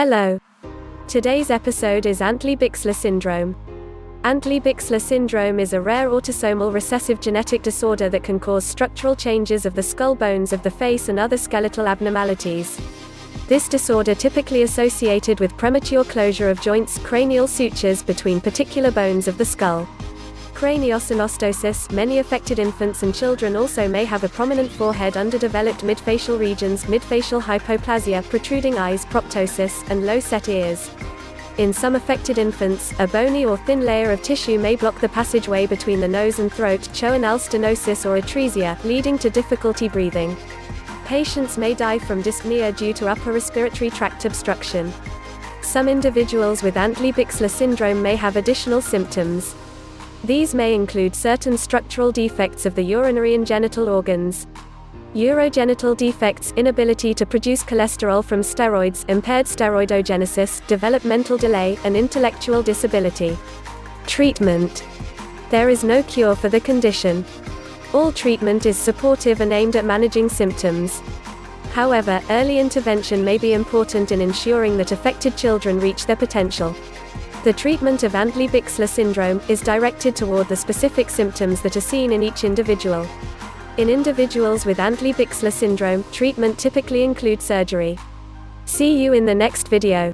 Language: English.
Hello. Today's episode is Antley-Bixler syndrome. Antley-Bixler syndrome is a rare autosomal recessive genetic disorder that can cause structural changes of the skull bones of the face and other skeletal abnormalities. This disorder typically associated with premature closure of joints, cranial sutures between particular bones of the skull. Craniosynostosis Many affected infants and children also may have a prominent forehead underdeveloped midfacial regions midfacial hypoplasia protruding eyes proptosis, and low-set ears. In some affected infants, a bony or thin layer of tissue may block the passageway between the nose and throat choanal stenosis or atresia, leading to difficulty breathing. Patients may die from dyspnea due to upper respiratory tract obstruction. Some individuals with Antley-Bixler syndrome may have additional symptoms. These may include certain structural defects of the urinary and genital organs. Urogenital defects, inability to produce cholesterol from steroids, impaired steroidogenesis, developmental delay, and intellectual disability. Treatment. There is no cure for the condition. All treatment is supportive and aimed at managing symptoms. However, early intervention may be important in ensuring that affected children reach their potential. The treatment of Antley-Bixler syndrome is directed toward the specific symptoms that are seen in each individual. In individuals with Antley-Bixler syndrome, treatment typically includes surgery. See you in the next video.